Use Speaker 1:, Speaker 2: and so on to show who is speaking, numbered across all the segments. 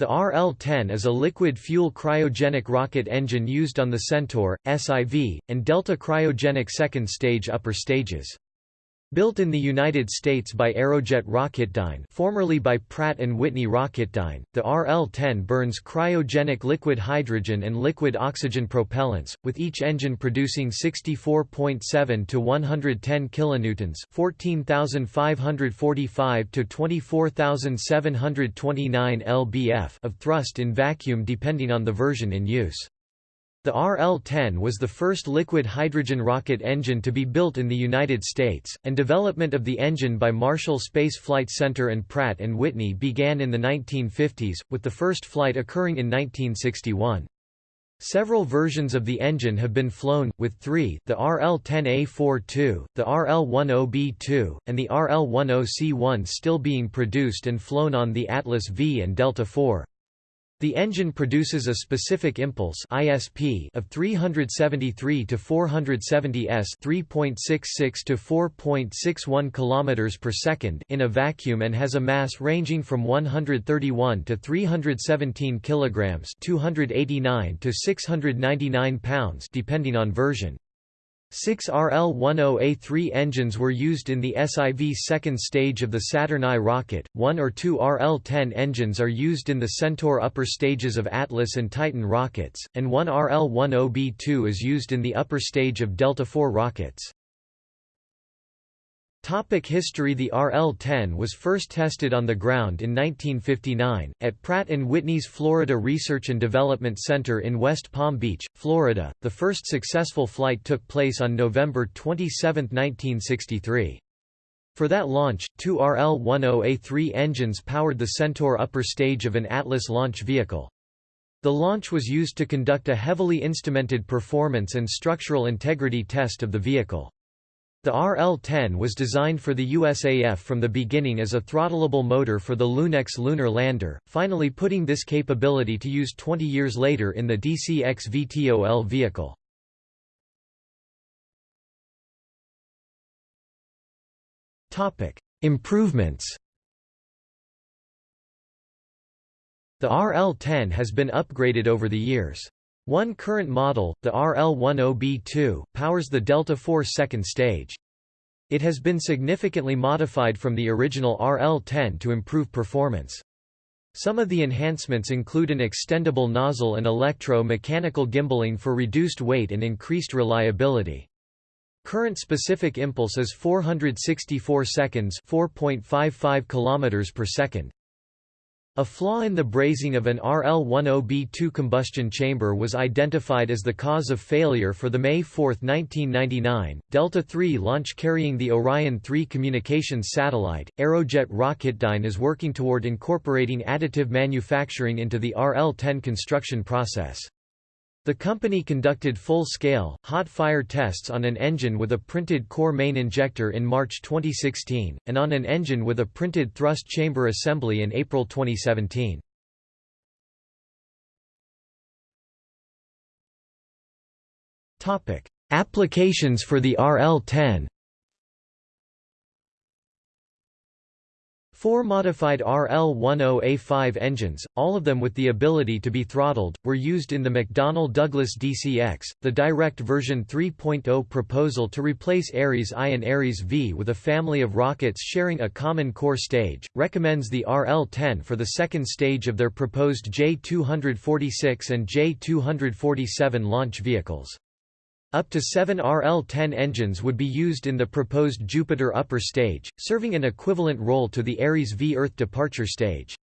Speaker 1: The RL-10 is a liquid-fuel cryogenic rocket engine used on the Centaur, SIV, and Delta cryogenic second-stage upper stages. Built in the United States by Aerojet Rocketdyne formerly by Pratt & Whitney Rocketdyne, the RL-10 burns cryogenic liquid hydrogen and liquid oxygen propellants, with each engine producing 64.7 to 110 kilonewtons, 14,545 to 24,729 lbf of thrust in vacuum depending on the version in use. The RL-10 was the first liquid hydrogen rocket engine to be built in the United States, and development of the engine by Marshall Space Flight Center and Pratt & Whitney began in the 1950s, with the first flight occurring in 1961. Several versions of the engine have been flown, with three, the RL-10A42, the RL-10B2, and the RL-10C1 still being produced and flown on the Atlas V and Delta IV. The engine produces a specific impulse (ISP) of 373 to 470 s, 3.66 to 4.61 km per second in a vacuum and has a mass ranging from 131 to 317 kilograms, 289 to 699 pounds, depending on version. Six RL-10A3 engines were used in the SIV second stage of the Saturn I rocket, one or two RL-10 engines are used in the Centaur upper stages of Atlas and Titan rockets, and one RL-10B2 is used in the upper stage of Delta IV rockets. Topic history The RL-10 was first tested on the ground in 1959, at Pratt & Whitney's Florida Research and Development Center in West Palm Beach, Florida. The first successful flight took place on November 27, 1963. For that launch, two RL-10A3 engines powered the Centaur upper stage of an Atlas launch vehicle. The launch was used to conduct a heavily instrumented performance and structural integrity test of the vehicle. The RL-10 was designed for the USAF from the beginning as a throttleable motor for the Lunex lunar lander, finally putting this capability to use 20 years later in the DCX VTOL vehicle. Improvements The RL-10 has been upgraded over the years. One current model, the RL-10B2, powers the Delta IV second stage. It has been significantly modified from the original RL-10 to improve performance. Some of the enhancements include an extendable nozzle and electro-mechanical gimballing for reduced weight and increased reliability. Current specific impulse is 464 seconds 4.55 km per second. A flaw in the brazing of an RL-10B2 combustion chamber was identified as the cause of failure for the May 4, 1999, Delta III launch carrying the Orion 3 communications satellite. Aerojet Rocketdyne is working toward incorporating additive manufacturing into the RL-10 construction process. The company conducted full-scale, hot-fire tests on an engine with a printed core main injector in March 2016, and on an engine with a printed thrust chamber assembly in April 2017. Applications for the RL-10 Four modified RL-10A5 engines, all of them with the ability to be throttled, were used in the McDonnell Douglas DCX, the direct version 3.0 proposal to replace Ares I and Ares V with a family of rockets sharing a common core stage, recommends the RL-10 for the second stage of their proposed J246 and J247 launch vehicles. Up to seven RL-10 engines would be used in the proposed Jupiter upper stage, serving an equivalent role to the Ares V Earth departure stage.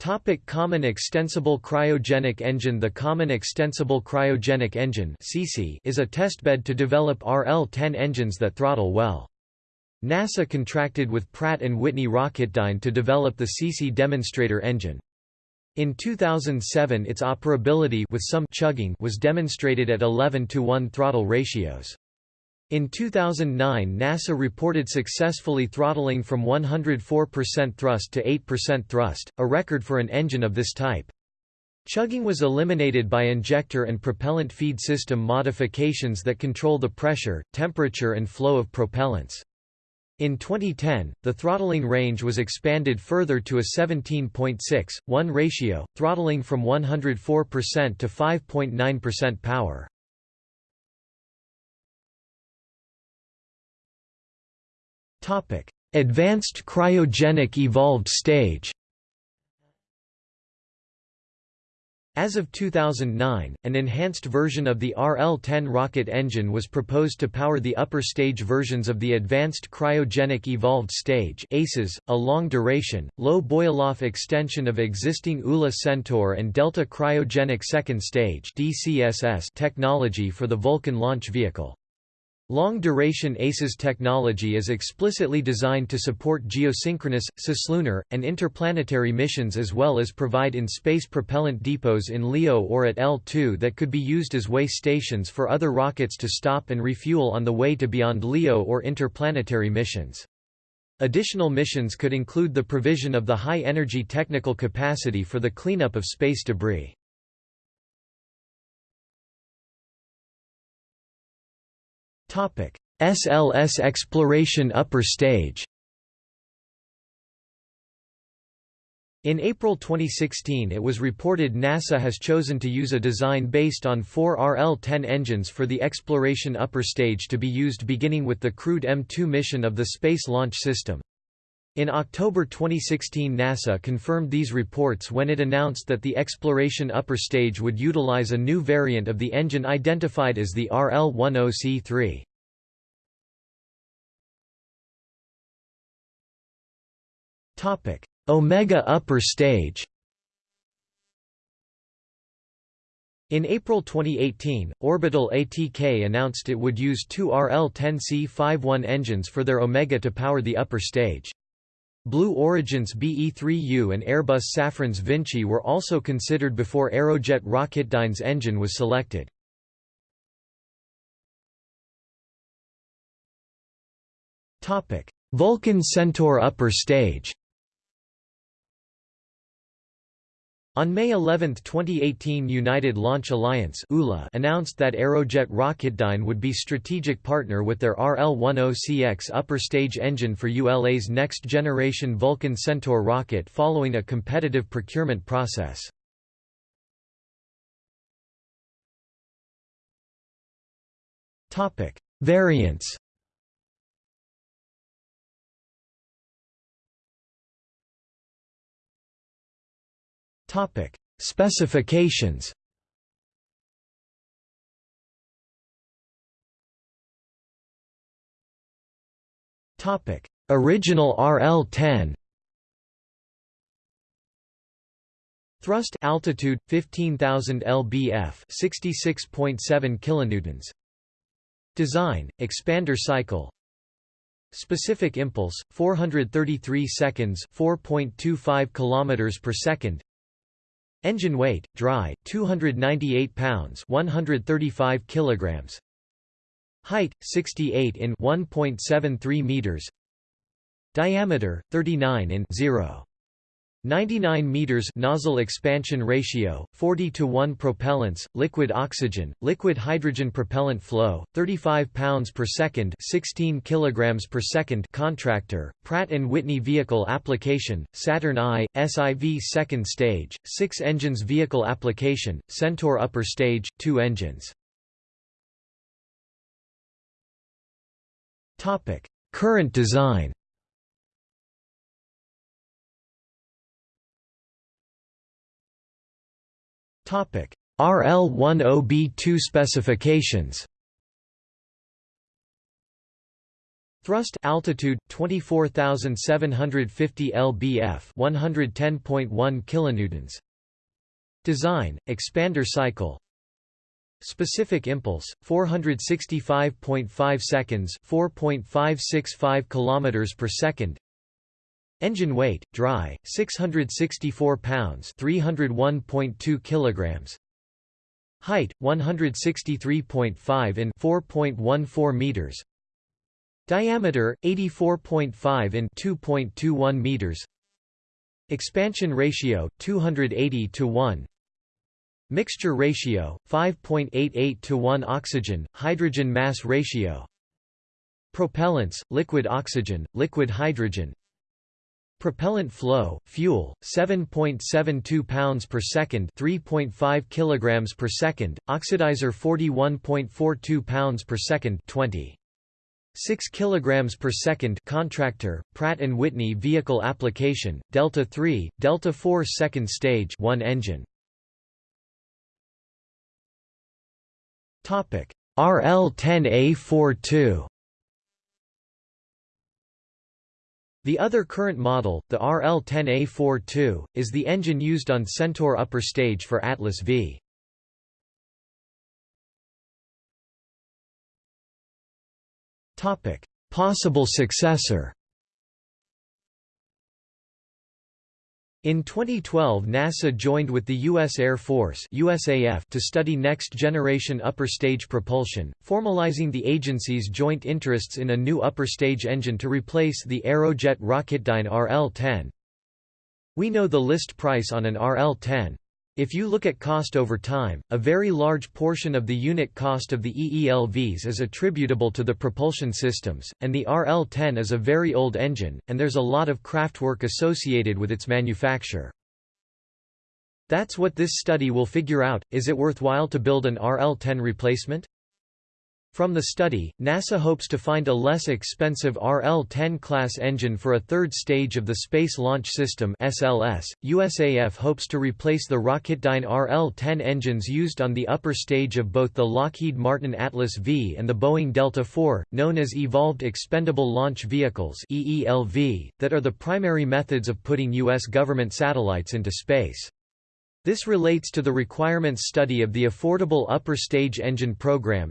Speaker 1: Topic Common Extensible Cryogenic Engine The Common Extensible Cryogenic Engine is a testbed to develop RL-10 engines that throttle well. NASA contracted with Pratt & Whitney Rocketdyne to develop the CC demonstrator engine. In 2007 its operability with some chugging was demonstrated at 11 to 1 throttle ratios. In 2009 NASA reported successfully throttling from 104% thrust to 8% thrust, a record for an engine of this type. Chugging was eliminated by injector and propellant feed system modifications that control the pressure, temperature and flow of propellants. In 2010, the throttling range was expanded further to a 17.6, 1 ratio, throttling from 104% to 5.9% power. Advanced cryogenic evolved stage As of 2009, an enhanced version of the RL-10 rocket engine was proposed to power the upper stage versions of the Advanced Cryogenic Evolved Stage ACES, a long-duration, low boil-off extension of existing ULA Centaur and Delta Cryogenic Second Stage technology for the Vulcan launch vehicle. Long-duration ACES technology is explicitly designed to support geosynchronous, cislunar, and interplanetary missions as well as provide in-space propellant depots in LEO or at L2 that could be used as way stations for other rockets to stop and refuel on the way to beyond LEO or interplanetary missions. Additional missions could include the provision of the high-energy technical capacity for the cleanup of space debris. SLS exploration upper stage In April 2016 it was reported NASA has chosen to use a design based on four RL-10 engines for the exploration upper stage to be used beginning with the crewed M2 mission of the Space Launch System. In October 2016 NASA confirmed these reports when it announced that the exploration upper stage would utilize a new variant of the engine identified as the RL-10C3. Omega upper stage In April 2018, Orbital ATK announced it would use two RL-10C51 engines for their Omega to power the upper stage. Blue Origin's BE-3U and Airbus Safran's Vinci were also considered before Aerojet Rocketdyne's engine was selected. Vulcan Centaur upper stage On May 11, 2018 United Launch Alliance announced that Aerojet Rocketdyne would be strategic partner with their RL-10CX upper stage engine for ULA's next-generation Vulcan Centaur rocket following a competitive procurement process. Variants Topic: Specifications. Topic: Original RL-10. Thrust altitude 15000 lbf, 66.7 kilonewtons. Design: expander cycle. Specific impulse 433 seconds, 4.25 kilometers per second. Engine weight, dry, 298 pounds 135 kilograms. Height, 68 in 1.73 meters. Diameter, 39 in 0. 99 meters nozzle expansion ratio 40 to 1 propellants liquid oxygen liquid hydrogen propellant flow 35 pounds per second 16 kilograms per second contractor Pratt and Whitney vehicle application Saturn I SIV second stage 6 engines vehicle application Centaur upper stage 2 engines. Topic current design RL-10B2 specifications. Thrust altitude 24750 lbf 110.1 kilonewtons. Design expander cycle. Specific impulse 465.5 seconds 4.565 kilometers per second Engine weight, dry, 664 pounds 301.2 kilograms. Height, 163.5 in 4.14 meters. Diameter, 84.5 in 2.21 meters. Expansion ratio, 280 to 1. Mixture ratio, 5.88 to 1 Oxygen, hydrogen mass ratio Propellants, liquid oxygen, liquid hydrogen Propellant flow, fuel, 7.72 pounds per second 3.5 kilograms per second, oxidizer 41.42 pounds per second 20. 6 kilograms per second contractor Pratt and Whitney vehicle application Delta 3 Delta 4 second stage one engine. Topic. RL10A42 The other current model, the RL-10A42, is the engine used on Centaur upper stage for Atlas V. Possible successor In 2012 NASA joined with the U.S. Air Force USAF to study next-generation upper-stage propulsion, formalizing the agency's joint interests in a new upper-stage engine to replace the Aerojet Rocketdyne RL-10. We know the list price on an RL-10. If you look at cost over time, a very large portion of the unit cost of the EELVs is attributable to the propulsion systems, and the RL-10 is a very old engine, and there's a lot of craftwork associated with its manufacture. That's what this study will figure out, is it worthwhile to build an RL-10 replacement? From the study, NASA hopes to find a less expensive RL-10 class engine for a third stage of the Space Launch System (SLS). USAF hopes to replace the Rocketdyne RL-10 engines used on the upper stage of both the Lockheed Martin Atlas V and the Boeing Delta IV, known as Evolved Expendable Launch Vehicles (EELV), that are the primary methods of putting US government satellites into space. This relates to the requirements study of the Affordable Upper Stage Engine Program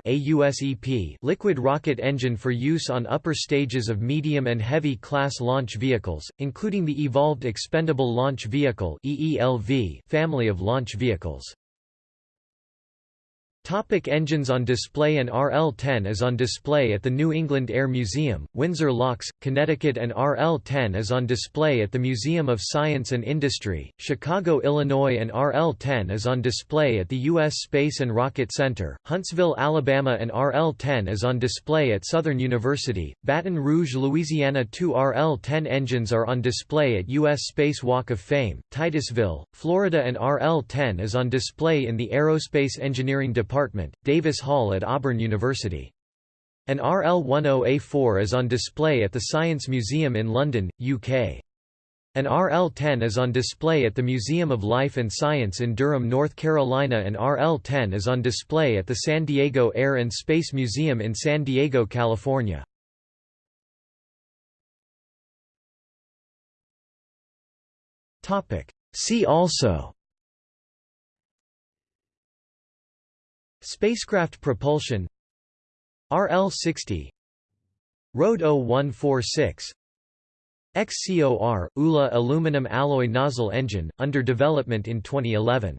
Speaker 1: liquid rocket engine for use on upper stages of medium and heavy class launch vehicles, including the Evolved Expendable Launch Vehicle family of launch vehicles. Topic engines on display An RL-10 is on display at the New England Air Museum, Windsor Locks, Connecticut and RL-10 is on display at the Museum of Science and Industry, Chicago, Illinois and RL-10 is on display at the U.S. Space and Rocket Center, Huntsville, Alabama and RL-10 is on display at Southern University, Baton Rouge, Louisiana Two RL-10 engines are on display at U.S. Space Walk of Fame, Titusville, Florida and RL-10 is on display in the Aerospace Engineering Department Department, Davis Hall at Auburn University. An RL-10A4 is on display at the Science Museum in London, UK. An RL-10 is on display at the Museum of Life and Science in Durham, North Carolina and RL-10 is on display at the San Diego Air and Space Museum in San Diego, California. See also Spacecraft propulsion. RL-60 RD 0146 XCOR – ULA aluminum alloy nozzle engine, under development in 2011